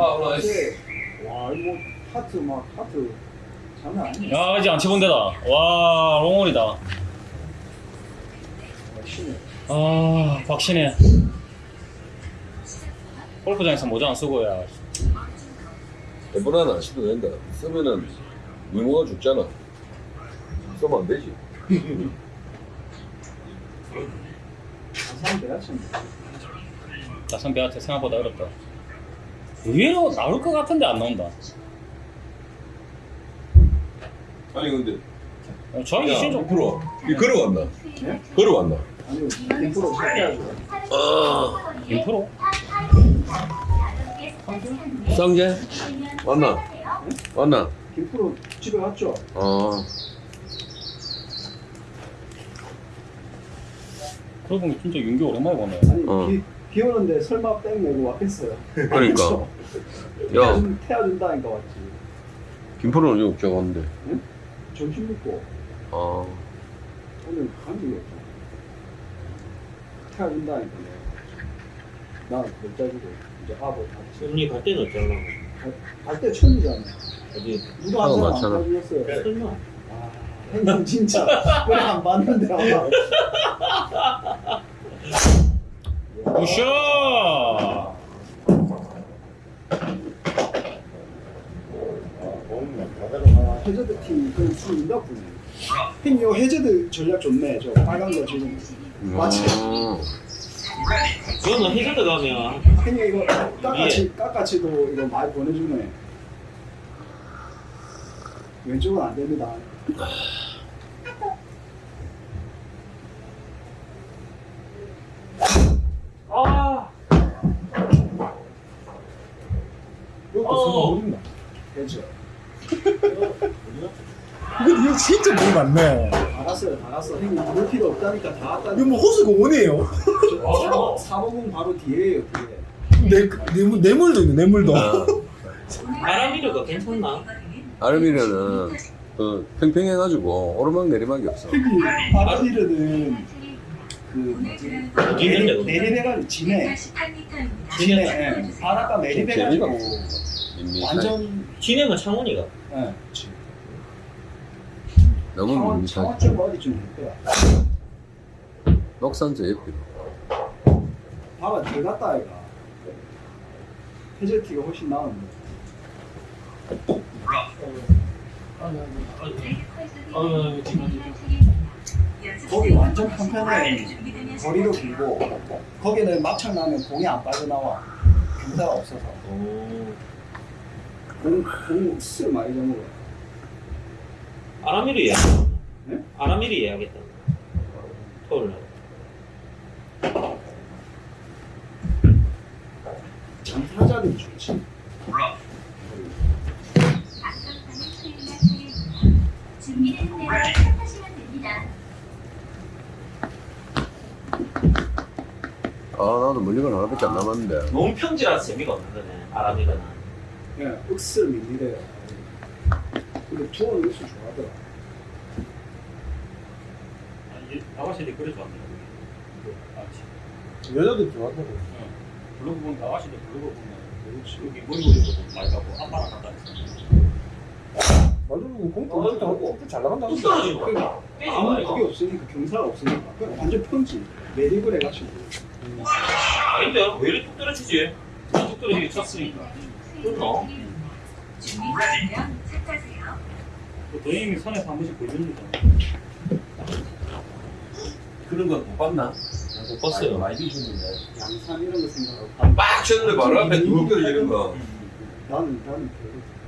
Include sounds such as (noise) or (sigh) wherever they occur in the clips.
아. 이게 와 이거 뭐 하트 막 하트 장난 아니야. 야 이제 안 치본 데다 와 롱홀이다. 아 박신혜 골프장에서 모자 안 쓰고 야 에버나는 안 써도 된다. 쓰면은 미모가 죽잖아. 쓰면 안 되지. 나선 배한테 생각보다 어렵다 의외로 나올 것 같은데 안 나온다 아니 근데 어, 저희 야, 신좀 풀어. 이 걸어왔나? 네? 걸어왔나? 아니 인프로 시켜가지고. 아, 인프로? 쌍재? 왔나? 왔나? 김프로 집에 갔죠. 아, 그러고 보니 진짜 윤기 오랜만에 보네 아니 어. 비, 비 오는데 설마 백 메고 왔겠어요. 그러니까. (laughs) 야, 태워준, 태워준다니까 왔지. 김포는 여기 없자고 하는데. 점심 먹고 아, 오늘 간 적이 없어. 태워준다니까 내가. 나는 골짜기고 이제 아버 같이. 언니 갈 때는 어쩌나? 갈때 처음이잖아. 어디? 누가 한 사람 안. 가주겠어요. 설마? 아, 형님 진짜 그래 안 봤는데 아마. (laughs) 굿샷 아, 해저드 팀 그 수인가 보네. 형님 요 해저드 전략 좋네. 저 빨간 거 지금. 아, 그거는 해저드 가면 형님 이거 깎아치 깎아치도 이거 많이 보내주네. 왼쪽은 안 됩니다. 아 이것도 어. 어딨나? 해저. 근데 이거 진짜 몸 많네. 다 갔어요, 다 갔어. 형님 볼 필요 없다니까 다 이거 왔다니까. 뭐 호수공원이에요. 저 (laughs) 사모공 바로 뒤에요, 뒤에. 내, 뇌물, 뇌물도 있네, 뇌물도. 아. (laughs) 바람이르가 괜찮나? 아르미르는 그 팽팽해가지고 오르막 내리막이 없어. 바다디르는 그? 내리내가 진해. 진해. 예. 바닷가 내리내가지고 밋밋하게. 완전 진해가 창원이가. 예. 너무 창원. 창원 쪽 어디 좀 있더라. 녹산 저 옆이로. 봐봐 들어갔다 아이가. 해저티가 훨씬 나은데. 거기 완전 편편해. 거리도 길고 거기는 막창 나면 공이 안 빠져나와. 경사가 없어서. 오. 공, 공술 많이 잡는 거야. 아라미르 예약. 네? 아라미르 예약했다. 토요일 날. 장타자들이 좋지. 준비된 대로 시작하시면 됩니다. 아, 나도 멀리건 하나밖에 안 남았는데. 너무 평지라서 재미가 없는 거네. 아라미르 는. 예, 윽슬 밀리래요. 근데 투어는 윽슬 좋아하더라. 아가씨들이 그래 좋아한다 여자들 좋아한다고. 블로그 보면 아가씨들 블로그 보면 여기 머리 올리고 많이 가고 아빠랑 갔다 했어 맞아, 공도 어, 공도 잘 나간다. 뚝 떨어지는 거. 빼지 마, 아무 이거. 그게 없으니까 경사가 없으니까 그냥 완전 평지 매립을 해가지고 아닌데? 왜 이렇게 뚝 떨어지지? 뚝 떨어지게 쳤으니까. 그렇나? 준비되시면 착하세요. 그 도영이 선에서 한 번씩 보여주는 거 그런 건못 봤나? 못 봤어요. 많이 주셨는데. 양산 이런 거 생각하고 빡 쳤는데 바로 앞에 두 떨어지는 거. 나는 나는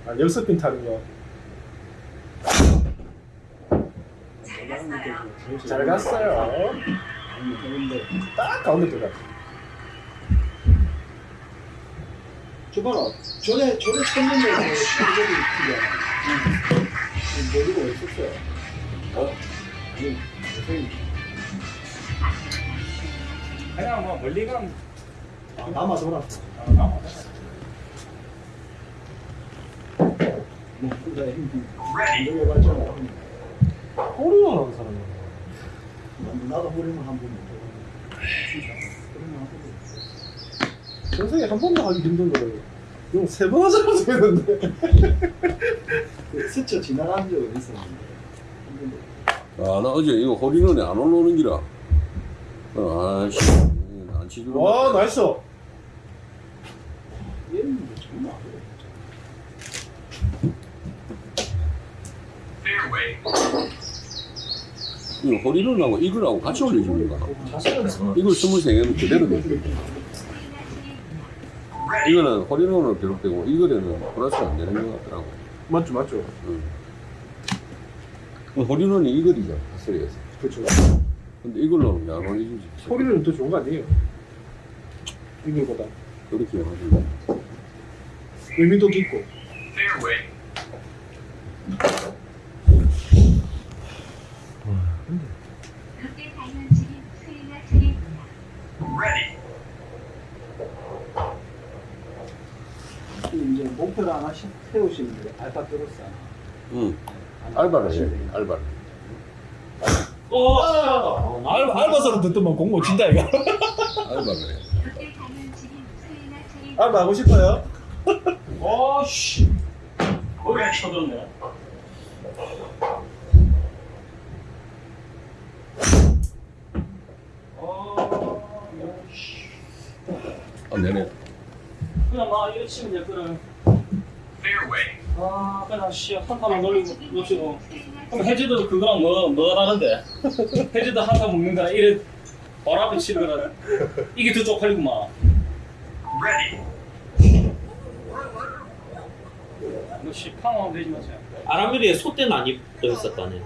별로 아, 열쇠핀 타는 거. 잘 갔어요. 잘 갔어요. 딱 가운데 들어갔어. 저 봐라 전에 전에 쳤는데 저기 튀잖아 모르고 왜 쳤어요? 어? 아니 선생님 그냥 뭐 멀리 가면 아, 남아 돌았어 아, 남아. 뭐 혼자 봤잖아 호르몬 하는 사람이야. 나도 호르몬 한번 못 해봤는데 진짜 전생에 한 번도 하기 힘든 거예요. 이거 세번 하자고 했는데. 그 (laughs) 스쳐 지나간 적은 있었는데. 아, 나 어제 이거 허리는 안 올라오는 기라. 어, 아씨, 안 치주고. 와 나이스. 얘는 뭐 정말 안 그래. 이거 허리는 하고 이거하고 같이 올려주는 거야. 이걸 23개는 그대로 돼. 이거는 허리론으로 기록되고 이거는 플러스가 안 되는 것 같더라고. 맞죠 맞죠. 응. 허리론이 이거리죠, 핫소리에서. 그렇죠. 근데 이걸로는 안 올려주지. 소리는 더 좋은 거 아니에요? 이거보다 그렇게 해가지고. 의미도 깊고. 롯데 다이언츠는 수혜가 차례입니다. 이제 목표를 하나 씩 세우시는 게 알파트로스 하나. 응. 알바를 해야 돼, 알바를. 어! 알바 알바서는 듣더만 공모 진다 이거. 알바를 해. 알바 하고 싶어요? 어 씨 거기 쳐들었네 아, 안 되네. 그냥 막 이렇게 치면 될 거를 아 그냥 씨 한타만 놀리고 놓치고 그럼 해제도 그거랑 뭐 뭐가 다른데? (laughs) 해제도 한타 먹는 거랑 이래 바로 앞에 치는 거랑 이게 더 쪽팔리구만. 너씨 팡하면 되지 마세요 아라미리에 소대는 안 입고 있었다네.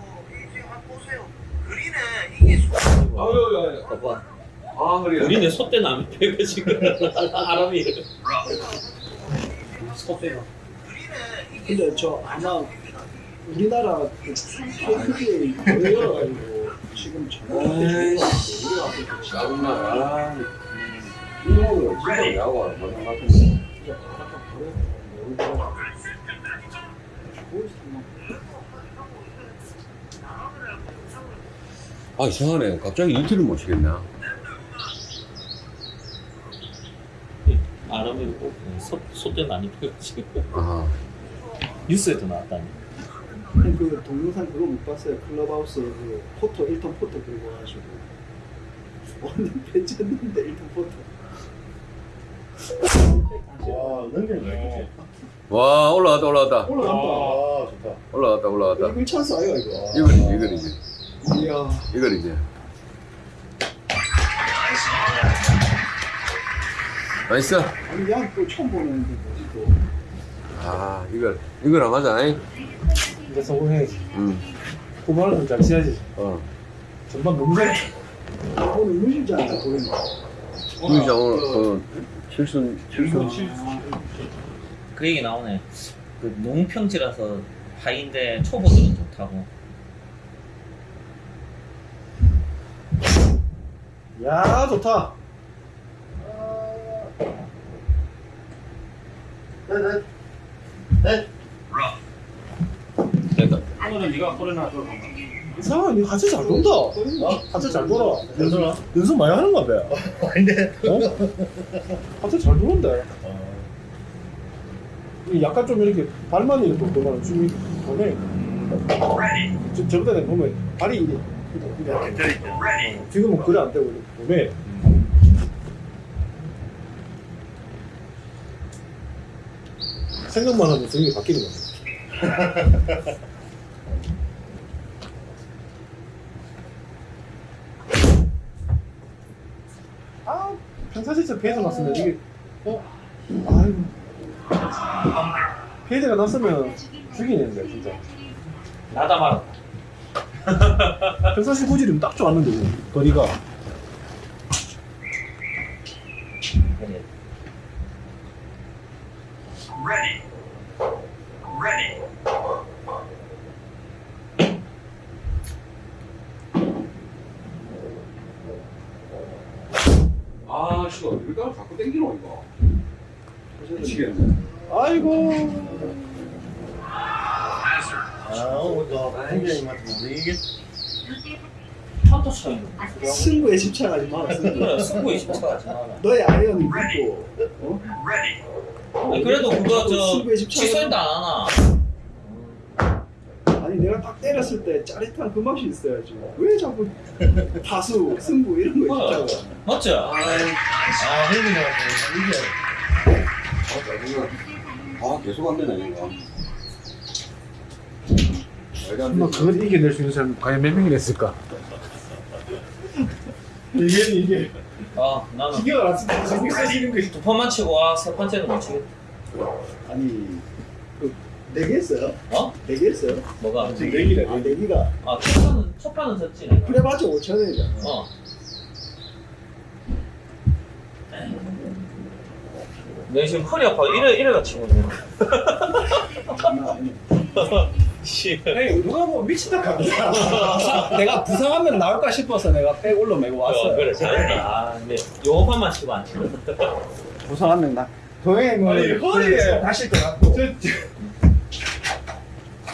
아유, 야, 봐봐. 아, 허리야. 우리는 소대는 안 지금. (laughs) 아라미. 소대가 근데 저 아마 우리나라 그 KPGA 거래 열어가지고 지금 전화한테 우리 앞에 짜증나. 아, 이거를 진짜 야구 안 하는 것 같은데. 아, 이상하네. 갑자기 이틀을 못 치겠나? 아라미 꼭 소, 소대는 안 입고 지금 아, 뉴스에도 나왔다니. 그 동영상 그거 못 봤어요. 클럽하우스 그 포토 1톤 포토 들고 와가지고 완전 배쳤는데 1톤 포토. 와 넘기는 거 와, 올라갔다, 올라갔다. 올라간다. 아 좋다. 올라갔다, 올라갔다. 이글 찬스 아이가 이거. 이거리지, 이거리지. 이야. 이거리지. nice. 아니 야 또 처음 보는데 뭐지 또. 아, 이걸, 이걸 안 하자, 잉? 이제 성공해야지. 응, 후반은 잘 치야지. 어. 전반 너무. 오늘 않다 보이네. 진짜 오늘, 그, 칠순, 칠순. 그 얘기 나오네. 그 농평지라서 하인데 초보들은 좋다고. 야 좋다. 됐다. 오늘은 네가 소리나 줘 이상한 이 하체 잘 돈다. 하체 잘 돌아. 연습 연습 많이 하는가 봐. 아닌데. 어? 하체 잘 도는데. 이 약간 좀 이렇게 발만 이렇게 돌면 좀 도네. 저 저번에 보면 발이 이게 이게 어, 지금은 그래 안 되고 이렇게 도네. 생각만 하면 성이 바뀌는 거야. (laughs) 아, 평사실제 피해가 났으면 이게 어? 아이고 피해가 났으면 죽이는데 진짜 나다 말아. 평사실 구질이면 딱 좋았는데 거리가 아, 씨발, 이거 자꾸 땡기노, 이거. 미치겠네. 아이고 롯데 한타 차이 승부에 집착하지 마라. 승부. 승부 에 집착하지 마라 너의 아이언이 있고 어? 아니, 그래도 그거 저 취소인도 안 하나 아니 내가 딱 때렸을 때 짜릿한 그 맛이 있어야지. 왜 자꾸 다수 승부 이런 거? 있잖아. 맞죠? 아 형님이 이게 아 계속 안 되네 이거 안 되지. 그걸 이겨낼 수 있는 사람 과연 몇 명이나 있을까? 이게 이게 아 나는 저기 쓰시는 것이 두 판만 치고 와세 번째는 못 치겠다 아니 그네개 했어요? 어? 네개 했어요? 뭐가? 지금 내기래 아 네기가 아 첫 판은 첫 판은 졌지 내가 그래 맞아 5천 원이잖아. 어 내가 지금 허리 아파 이래 이래가 치고 있네 (laughs) 누가 뭐 미친다 갑니다 (laughs) 내가 부상하면 나올까 싶어서 내가 백 올로 메고 어, 왔어요. 그래 잘했다 아 근데 요 판만 치고 안 치거든 부상하면 나 동행을 아니, 허리에- 저, 저,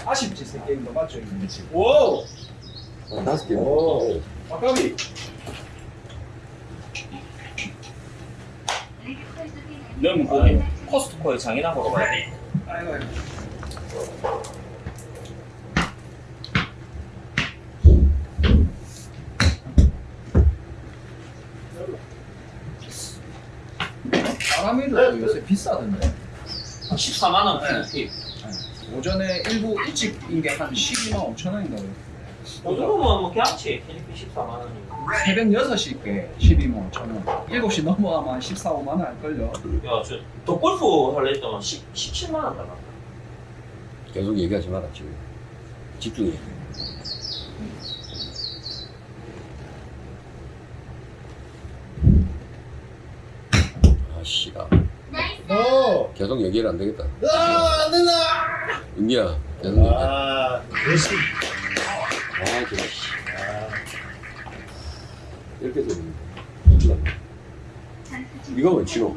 아쉽지 새 게임도 맞죠 이게 지금. 와우 아, 다섯 개 오. 아까비 넣으면 거기 코스트코에 장이나 보러 가야 돼 아이고. 바람이도 요새 비싸던데. 14만 원 필리핀 오전에 일부 일찍 인 게 한 12만 5천 원인가 그래요. 그 정도면 뭐 괜찮지 필리핀 14만 원이면 새벽 6시 께 12만 5천 원. 7시 넘어가면 한 14, 5만 원 할걸요. 야저 덕골프 할래 했더만 10, 17만 원 달라 계속 얘기하지 마라 지금 집중해 아 씨가 어. 계속 얘기를 안 되겠다 아, 안 된다. 은기야 계속 얘기해 아, 열심히. 아 그래 씨. 이렇게 해서 이거 왜 치노?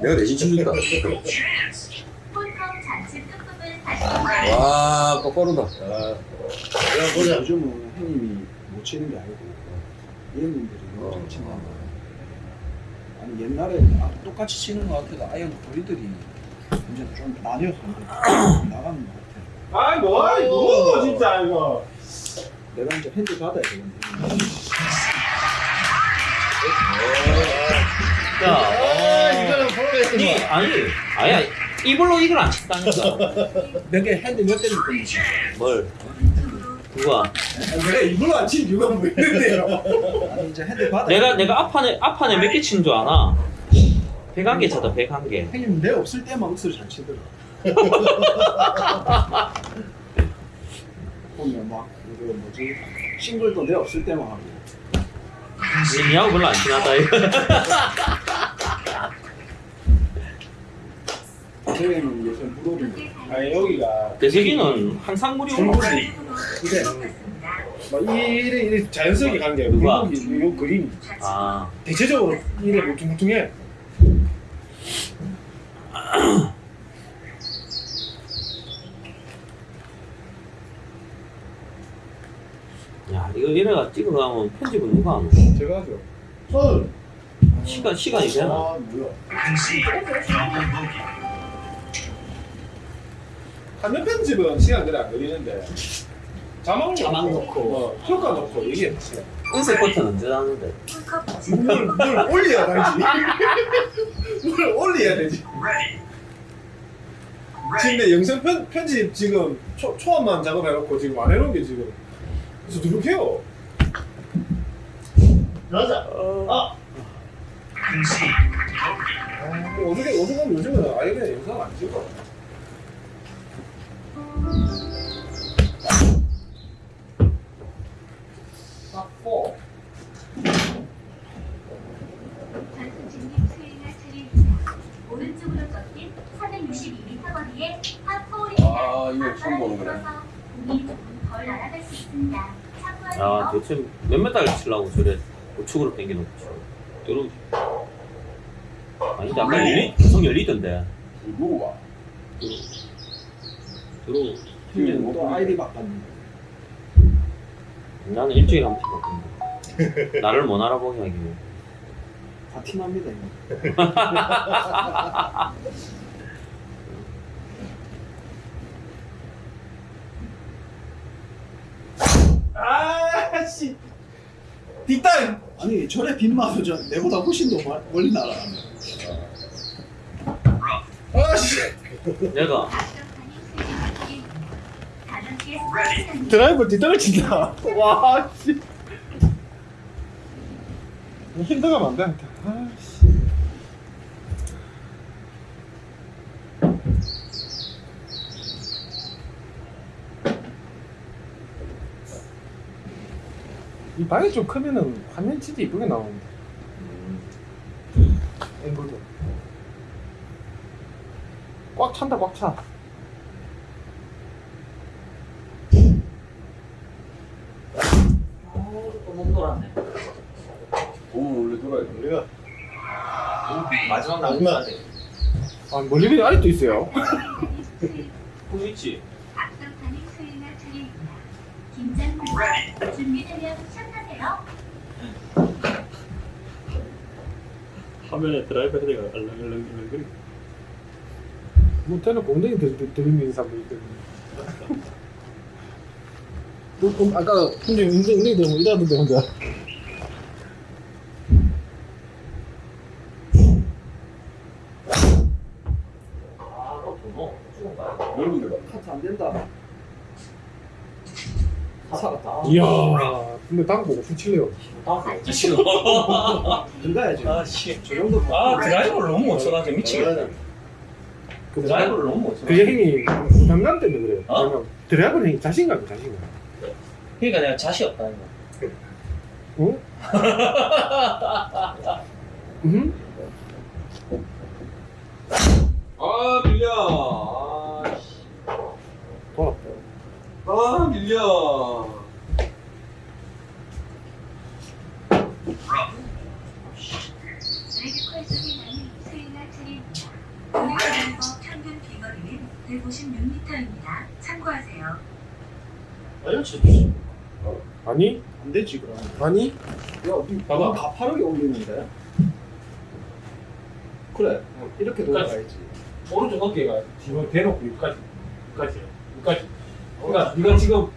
내가 대신 치준다 와 거꾸로다 아, 야, 보자. 요즘은 형님이 못 치는 게 아니고 이형님들이 어. 못 친다. 아니 옛날에 아, 똑같이 치는 것 같아도 아이언 거리들이 이제 좀 이제 (clears throat) 나가는 것 같아. 아이, 뭐, 아이, 뭐, 진짜, 이거. 내가 이제 핸디 받아야 되는데. 야 아, 이거는 프로레스 니 아니 아야 이걸로 이걸 안 친다니까 (laughs) 몇개 핸디 몇 개는 거뭘 누가 왜 이걸로 안 치는 이유가 뭐 있는데요? 아니 이제 핸디 받아. 내가 내가 앞판에 앞판에 몇 개 친 줄 아나 101개 쳤다 101개 형님 내 없을 때만 억수로 잘 치더라. (laughs) 보면 막 이거 뭐지 싱글도 내 없을 때만 하고. 니하고 별로 안 친하다 이거 (laughs) 대회는 요새 무료인데. 아니, 여기가. 대세기는 항상 무료 정글이. 그래. 막 이래, 이래 자연스럽게 가는 게 누가? 요 그림. 아 대체적으로 이래 울퉁불퉁해. 야 이거 이래가 찍어가면 편집은 누가 하노 제가 하죠. 헐. 시간 시간이 되나 아, 뭐야. 화면 편집은 시간 그래 안 걸리는데 자막, 자막 넣고. 어, 효과 넣고 이게 은색 버튼 언제 나는데? 뭘, 뭘 올려야 되지. 뭘 올려야 되지. 지금 내 영상 편, 편집 지금 초, 초안만 작업해놓고 지금 안 해놓은 게 지금. 그래서 누룩해요. 가자. 아. 뭐 어떻게 어떻게 하면 요즘은 아예 그냥 영상 안 찍어 닦고 전승진님 수행할 차례입니다. 오른쪽으로 꺾인 462m 거리에 파포홀입 니다. 아, 이거 처음 보는 거네. 야 대체 몇 메타를 치려고 저래? 우측으로 당겨놓고. 들어 아닌데 아까 열리 계속 열리던데. 누구 봐. 들어 또 아이디 바꿨는데. 나는 일주일에 한 번씩 바꾼다 (laughs) 나를 못 알아보게 하기 위해. 다 티납니다 이거. (laughs) 아씨 뒷땅 아니 저래 빗마도 저 내보다 훨씬 더 멀- 멀리 날아가네. 아씨 내가 드라이버 뒷땅을 친다. 와 씨. 힘들어가면 안돼 아씨. 이 방이 좀 크면은 화면 진짜 이쁘게 나오는데. 앵글도. 꽉 찬다 꽉 차 못 돌았네. 보면 원래 돌아야 돼. 우리가 마지막. 나중에 아 멀리건이 아직도 있어요 (laughs) 그 있지. 앞서가는 수행할 차례입니다. 긴장 준비되면 시작하세요. 화면에 드라이버 헤드가 얼렁얼렁얼렁 못해는 엉덩이 들- 들- 들이미는 사람도 있거든요 너, (laughs) 그럼 아까 혼자 엉덩이 엉덩이 들면 이러던데 혼자 아, 너 도노. 죽은 거야. 넓은 데가. 카트 안 된다. 살았다. 이야 다음 보고 후칠래요 아, 진짜 들어가야지. (laughs) 아, 씨. 저 정도. 아, 드라이버를 너무 못 쳐가지고 미치겠다. 그 드라이버를 너무 못 쳐. 그 형이 부담감 때문에 그래요 어? 드라이버는 형이 자신감이 자신감 그러니까 내가 자신 없다는 거. 응? (laughs) 응? 아 밀려. 아, 씨. 돌았다 아 밀려. 레드컬 속에 나는 수행할 차례입니다. 오늘 드라이버 평균 비거리는 156m입니다. 참고하세요. 알려주지. 아니 안 되지 그럼. 아니 야, 니 봐봐. 가파르게 올리는데. 그래. 이렇게 돌아가야지. 오른쪽 어깨가 지금 대놓고 여기까지 여기까지 여기까지 그러니까 네가 지금.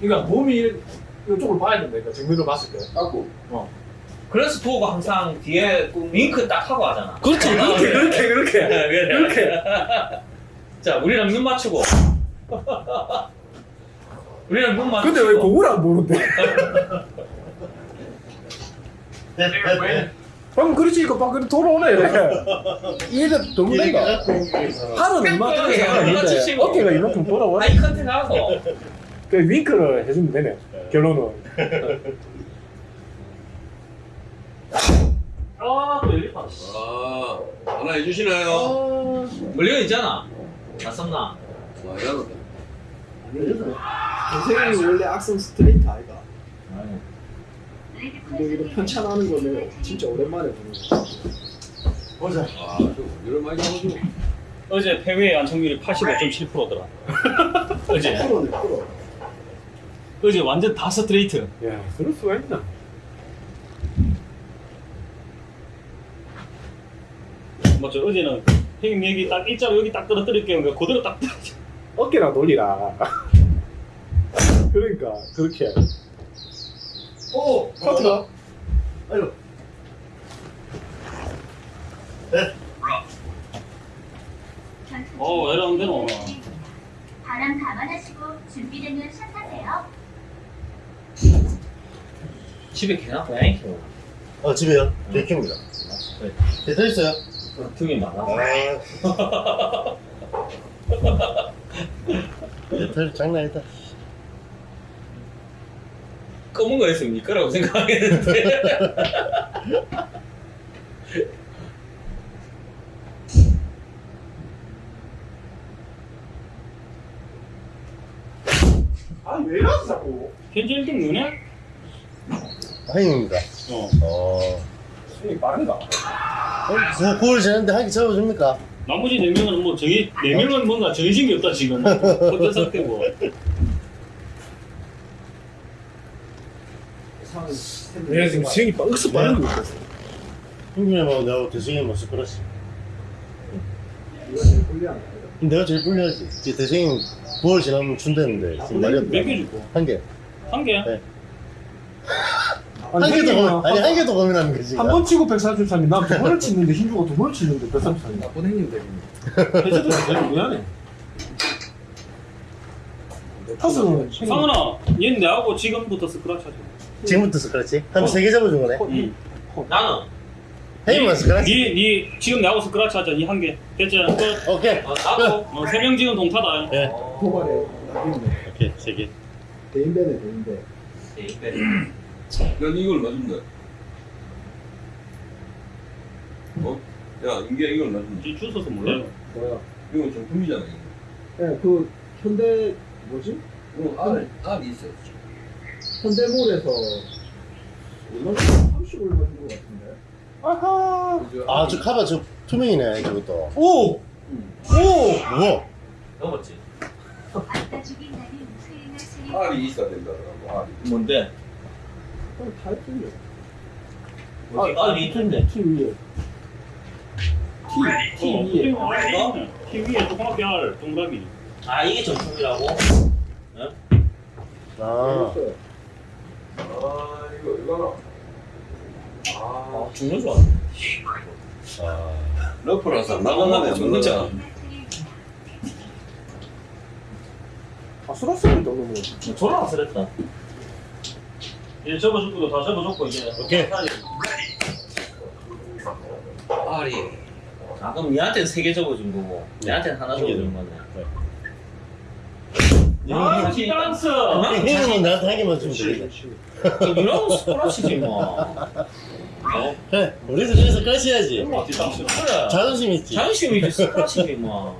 그러니까 몸이 이쪽을 봐야 된다 그러니까 정면으로 봤을 때 깎고. 그래서 도우가 항상 뒤에 그 윙크 딱 하고 하잖아. 그렇지 그렇게 그렇게 그렇게 그렇게. (laughs) 자, 우리랑 눈 맞추고. (laughs) 우리랑 눈 맞추고. 근데 왜안 보는데? (laughs) 방금 그렇지 이거 막 그래 돌아오네 이게 너무 내가 팔은 얼마 얼마나 있는데 치시고. 어깨가 이만큼 돌아와 eye contact 하고. 그 윙크를 해주면 되네 결론은 아, 또 여기 봐. 아 하나 해주시나요? 물려 있잖아. 낯섰나? 많이 알았다. 선생님이 원래 악성 스트레이트 아이가. 근데 속에 편찬하는 거는 진짜 오랜만에 보는 거. 보자. 아 좀 이런 많이 잡아줘. 어제 폐회 안착률이 85.7%더라 어제. 어제 완전 다 스트레이트 야 그럴 수가 있나 맞죠 어제는 형님 여기 딱 일자로 여기 딱 떨어뜨릴게요 그러니까 그대로 딱 떨어져 어깨랑 놀리라 (laughs) 그러니까 그렇게 오 커트가 아유. 전투 어, 왜 이러는 데는 오나. 바람 감안하시고 준비되면 샷하세요. 집에 개나 고양이 키워. 어 집에요? 개 키웁니다. 개 들어있어요? 등이 많아. 아. 들 장난 아니다. 검은 거 있으면 니 거라고 생각하겠는데. (laughs) 아니 왜 이러지 자꾸 현재 1등 누네? 하임입니다. 어 어. 스윙이 빠른가 어, 그 9월 지났는데 한개 잡아줍니까? 나머지 4명은 뭐 정이 4명은 뭔가 정신이 없다 지금 어떤 상태고 상황 내가 지금 수영이 빵스 빠른 거 같아. 형님하고 내가 대승이 뭐거 내가 제일 불리하지. 이제 대승이 9월 지나면 준다는데 지금 말이 안몇개 돼. 줄고? 한 개. 한 개? 네. 아니, 한 개도 형님은 고민, 아니 한 개도 고민하는 거지. 한 번 치고 143이 나 두 번을 치는데 힘 주고 두 번을 치는데 133이 나쁜 형님 되겠네 해저도 제일 미안해 타수는 상은아, 얘는 내하고 지금부터 스크라치 하자. 지금부터 스크러치? 한 세 개 잡아준 거네. 응. 나는 형님만 스크러치. 니, 니 지금 내하고 스크라치 하자. 이 한 개. 됐지? 끝. 오케이. 어, 나도 어, 세명 지금 동타다. 예. 도발에 나겠네 오케이 세 개. 대인배네 대인배 난 이걸 놔준다. 어? 야, 인기야 이걸 놔준다. 지 주워서 몰라요. 뭐야 이건 정품이잖아. 이거. 예 그 현대 뭐지? 이거 알, 알이 있어. 현대몰에서 얼마 30 얼마 준거 같은데 아하 그죠? 아저 카바 저 투명이네 저것도. 오! 오! 뭐? 넘었지 알이 있어야 된다더라고. 알이. 뭔데? 그럼 다 했던데 아, 아 리트인데 T 위에 T, T 어, 위에 어? 티 위에 조그맣게 알, 동그라미. 아 이게 정품이라고? 아. 했어요 아, 이거, 이거나. 아, 아 중요 좋아 아. 러프라서 나가나네, 안 나가. 수행할 스님 아 수라스는 너무 졸라 쓰랬다 이제 접어줄 것도 다 접어줬고 이제. 오케이. 알이 아 그럼 얘한테는 세 개 접어준 거고 얘한테는 하나 접어준 거네 아, 디단스! 형님은 나한테 한 개만 주면 되겠네. 이런 스크라치지 뭐 어? 해. 우리도 저기서 까시 해야지. 디단스. 그래 자존심 있지. 자존심이지 스크라치지 뭐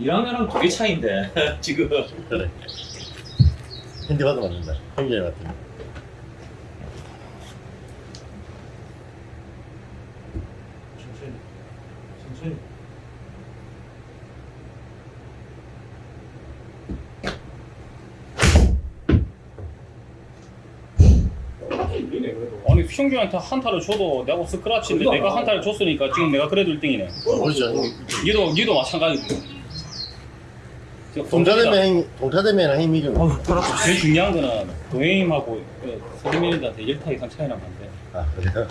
1학년랑 두개 차인데 지금 그래. 핸디 받으면 안 된다. 형제 같은. 천천히. 천천히. 아니 형규한테 한타를 줘도 내가 스크라치인데 내가 한타를 줬으니까 지금 내가 그래도 1등이네 모르죠. 형. 니도 니도 마찬가지고 형, 동타되면 형이 이겨. 어, 그렇죠. 제일 중요한 거는 동해님하고 서리민한테 1타 이상 차이 나면 안 돼 아 그래요?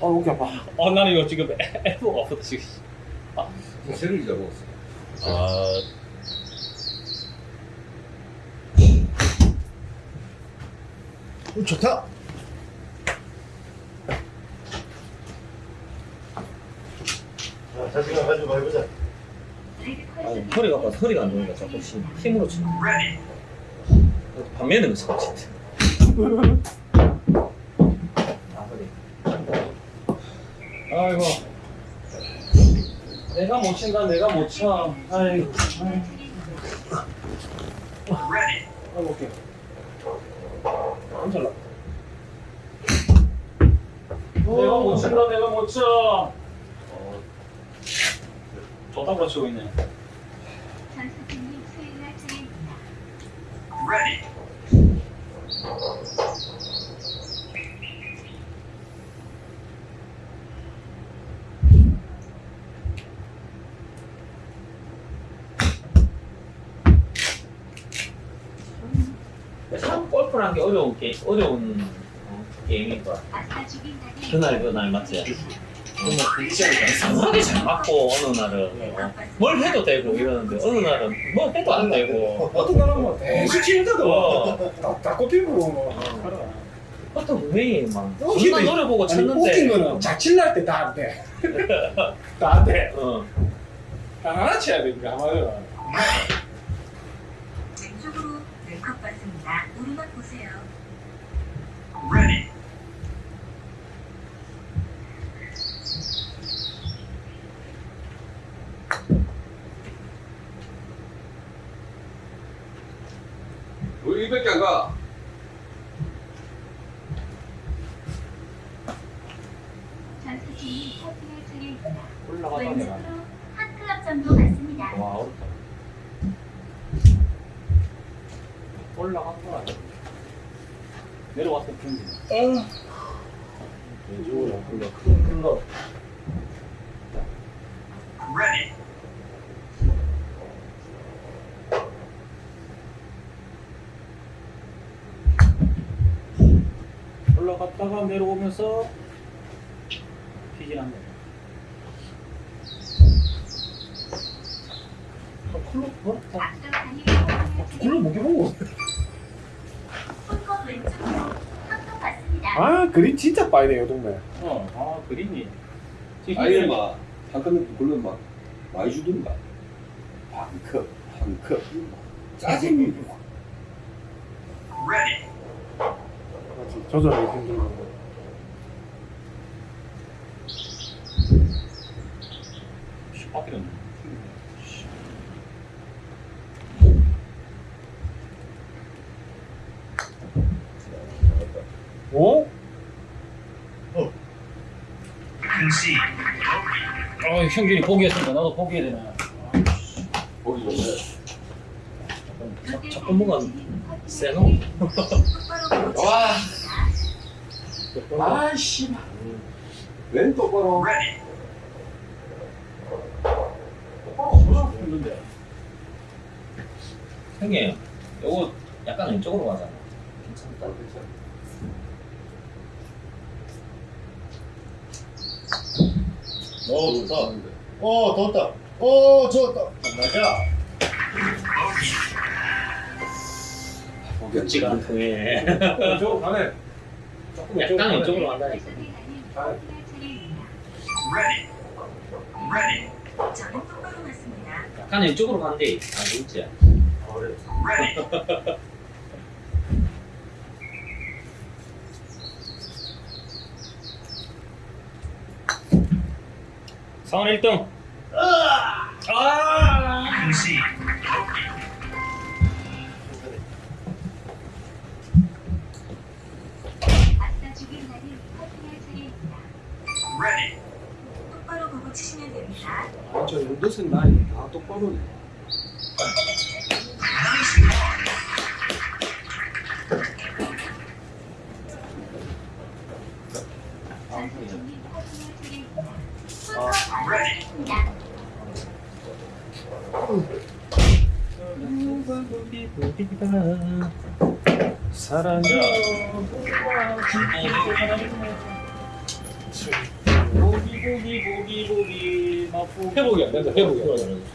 아 목이 아파 어 나는 이거 지금 F가 없어서 지금 세를 잡았어. 아. 어, 좋다. 자, 자신감 가지고 해보자. 아니 허리가 아파 허리가 안 좋으니까 자꾸 힘, 힘으로 치 반면에 서 진짜 아 허리. 아이고. 내가 못 친다 내가 못쳐. 아이고 아이고 오케이 안 잘라 내가 못 친다 내가 못쳐. 좋다고 치고 있네 수행할. 참 골프라는 게 어려운 게 어려운 어, 게임인 거야 아까 죽인 날인 그날 맞지? 이상하게 잘 맞고 어느 날은 어, 뭘 해도 되고 이러는데 어느 날은 뭐 해도 안 되고 어떤 사람은 뭐 대수 치는데도 어. 다 꼽히고 뭐. 어떤 왜막 어, 존나 근데- 노려보고 쳤는데 웃긴 거는 자칠 날때 다 안돼 (laughs) 다 안돼 어. 하나 쳐야 되니까 아마도 왼쪽으로 네컵 받습니다. 오르막 보세요. 왜 이밖에 안 가? 중입니다. 올라가다 내가 왼쪽으로. 와 어렵다. 내려와서 경기. 왼쪽으로 안 흘러. 올라갔다가 내려오면서 피진합니다. 클럽 뭐? 해보고. 손꼽 왼쪽으로 한통 받습니다. 아 그림 진짜 빠이네 이 동네. 어, 아 그림이. 지금 아예 막 한칸 굴면 막 많이 주든가 반컵 한컵 짜증이 조절하기 힘든 거. 밖에는 어? 아 형준이 포기했으니까 나도 포기해야 되나. 전에 자, 자꾸 뭐가 세노. (laughs) 와. 아씨 왼 똑바로 했는데. 형님, 요거 약간 왼쪽으로 가잖아. 괜찮다. 어 좋다. 어 덥다. 어 좋았다. 맞아. 거기 걷지가 않네. 왼쪽으로 가네. 조금 약간. 왼쪽으로 간다니까. 약간 왼쪽으로 간대. 아, 진짜. 상원 1등. 앞서 죽인 날이 커팅할 차례입니다. 똑바로 보고 치시면 됩니다. 아, 저 윤도선 나이 다 똑바로네 회복이 안 된다 회복이 안 된다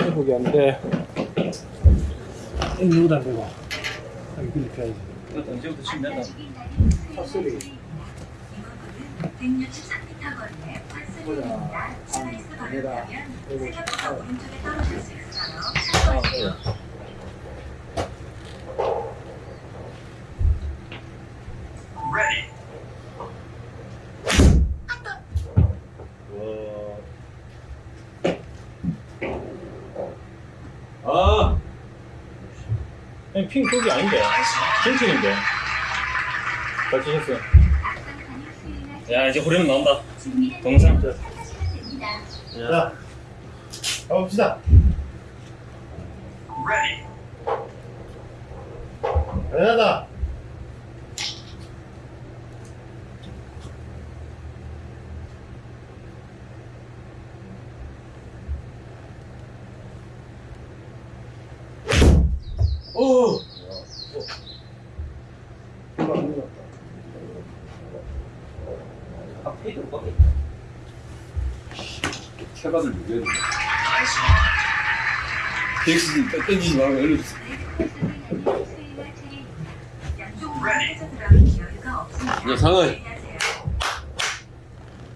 회복이 안 돼. 이거도 안 되고. 여기 빌리 펴야지. 이것도 이제부터 치면 된다 죽인 날이 핫소리. 이번은 163m 거리의 par three입니다. 스라이스 걸렸다면 생각보다 오른쪽에 떨어질 수 있어요. 참고하세요. 아 아니 핑 그게 아닌데 핑핑인데 잘 치셨어요 앞선 단일 수위나 야 이제 호리는 나온다 동상. 자, 가봅시다. 대단하다. 체받을 무게는 덱스 땡기지 말고 알려주세요 수위나 차례입니다. 양쪽으로 해서 들어가면 여유가 없습니다. 야, 상은. 주의하세요.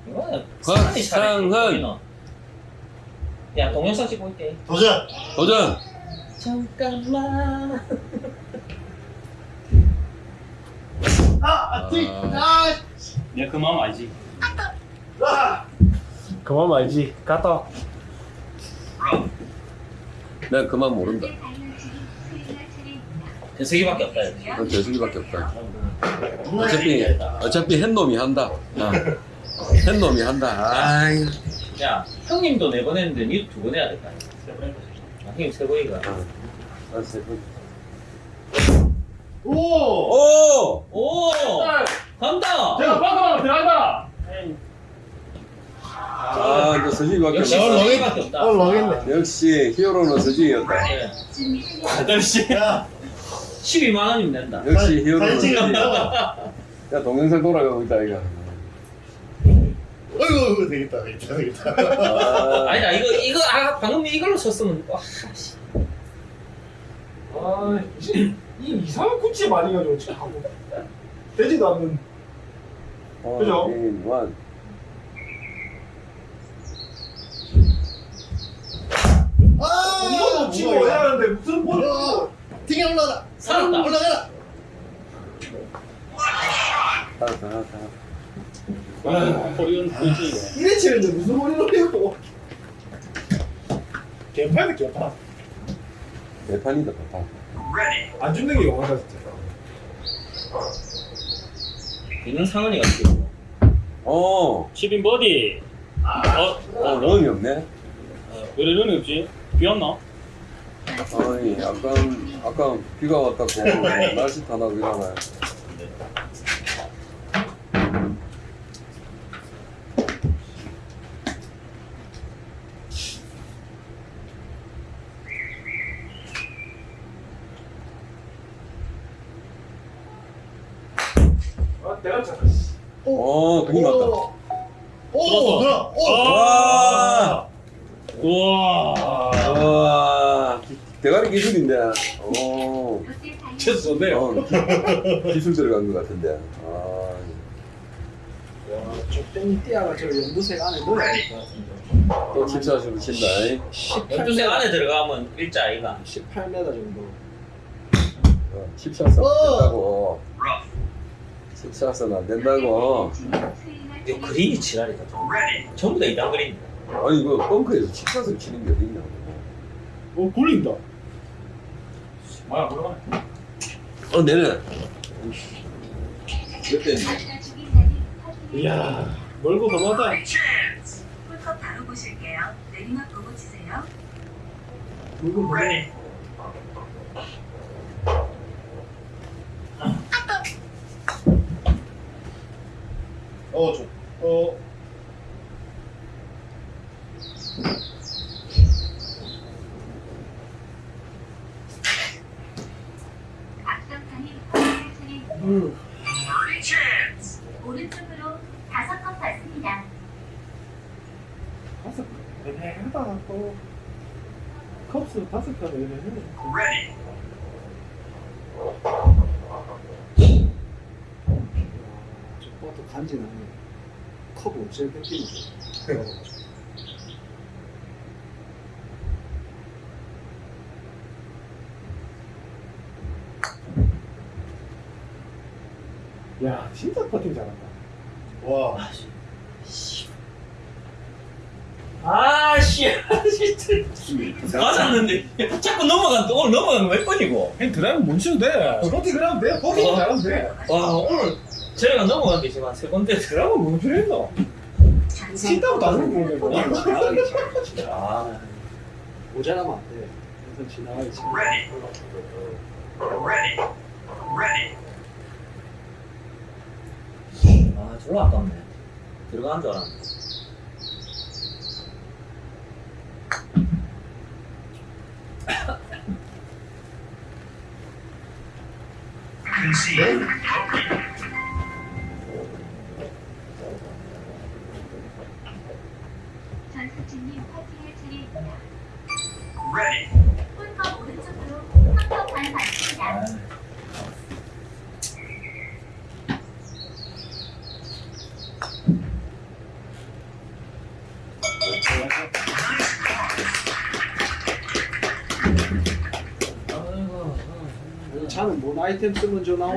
이거는 곽상은. 시간이 차라리 야, 동영상 찍고 있대. 도전. 도전 잠깐만. 아, 아, 띠. 아, 내가 그 마음 알지 아. 그만 말지. 갔다. 내가 그만 모른다. 대세기밖에 없다. 난 대수기밖에 없다 어차피. 어차피 햇놈이 한다 아. 햇놈이 한다 아이 야 형님도 네번 했는데 니도 두 번 해야 될거 아니야 아, 형님 세 번이가 알았어. 오! 오! 오 간다 제가 방금 들어간다. 아, 이거 서진이 밖에 역시 없다. 서진이밖에 없다 오늘 망했네. 역시 히어로는 서진이었다. 네. 준비되면 아저씨 야, 12만 원이면 된다 역시 히어로는 사진 서진이. 찍었다. 야, 동영상 돌아가고 있다, 이거. 어이구, 되겠다, 되겠다, 되겠다. 아, 아니다 이거 이거 아 방금 이걸로 쳤으면 와, 씨. 아, 이, 이 이상한 구찌 많이 가지고 지금 하고. 되지도 않는. 어, 그죠? 이, 원. 아, 이거 치고 해야 하는데 무슨 뭘? ting이 올라가. 살았다. 올라가라. 알았어, 알았어. 아, 코리안 퀴즈. 이래 치는데 무슨 머리로 해고? 개판이다, 개판. 대판이다, 대판. 안 죽는 게 영화다 진짜. 있는 상은이가 지금 어, 10인 버디. 어, 어, 런이 없네. 왜 이러는 없지? 비 왔나? 아니, 아까, 아까 비가 왔다고 날씨 타나고 이러나요? 아, 내가 쳤다. 어, 그림 같다. 오, 누나. 오. 와! 와, 기- 대가리 기술인데. 오, 쳐서 좋네요. 어, 기- 기술 들어간 것 같은데. 아, 와, 적당히 띠아가 저 연두색 안에 넣어야 될 것 같은데. 또 칩샷으로 친다. 잉? 12세 안에 들어가면 일자 아이가 18m 정도. 어, 칩샷은 어. 안 된다고. 칩샷은 안 된다고. 이거 그림이 지랄이다 좀. 전부 다 이단 그림 아니, 이거 벙커에서 칩샷을 치는 게 어딨냐. 어, 굴린다. 뭐야, 뭐야? 어, 내는. 몇 대니? 이야, 멀고 험하다. 홀컵 바로 보실게요. 내리막 보고 치세요. 물고 험하 어, 저, 어, 앞선판이 버디를 차례입니다. 음. 오른쪽으로 다섯 컵 받습니다. 다섯 칸. 애매하다, 또. 컵스 다섯 칸 애매해. 저 버터 간지나네. 컵 없애 뺏기는 야, 진짜 퍼팅 잘한다. 와. 아씨 맞았는데 자꾸 넘어간다 오늘 넘어간 거 몇 번이고 형 드라이브 못 치도 돼. 퍼팅 그러면 돼. 퍼팅 어. 잘하면 돼. 와 오늘 저희가 넘어간 게 지금 한 세 번째 드라이브 뭐 필요했노? 친다고 다른 거. 아 모자라면 안 돼. 그래서 지나가기 싫어. 아, 졸라 아깝네 들어간 줄 알았는데 전수진님 파티할 차례입니다. 홀컵 오른쪽으로 한컵 반 받습니다. 차는 뭔 아이템 쓰면 저 다이아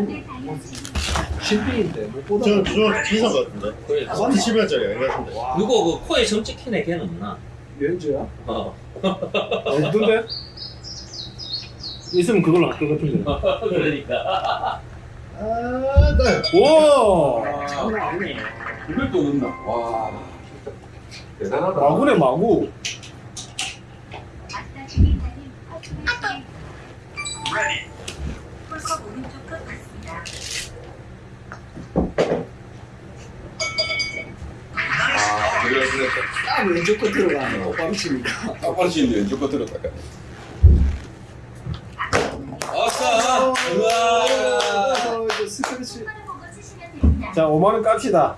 신빙인데 못 보다. 저, 저 비싼 것 같은데. 그래 30만짜리 아닌 것 같은데. 와, 누구 그 코에 점 찍힌 애 걔는 없나? 렌즈야? 어 없던데? 있으면 그걸로 할것 같은데. 그러니까 아, 나. 와! 장난 아니네. 이걸 또 넣나? 와. 대단하다. 마구네 마구. 아 컵 오른쪽 끝 봤습니다. 아, 그래, 그래. 딱 왼쪽 끝 똑바로 치니까. 똑바로 치는데 왼쪽 거 들었다가. 아싸! 우와! 스크래치. 보고 치시면 됩니다. 자 5만 원 깝시다.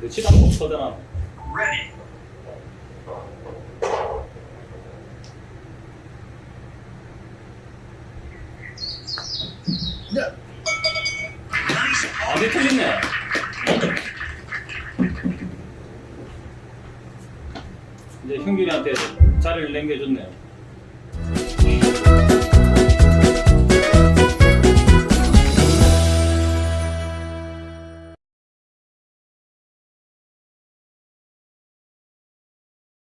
내 치다 못 쳐대나. 네. 아내 틀렸네. 이제 형균이한테 자리를 남겨줬네요.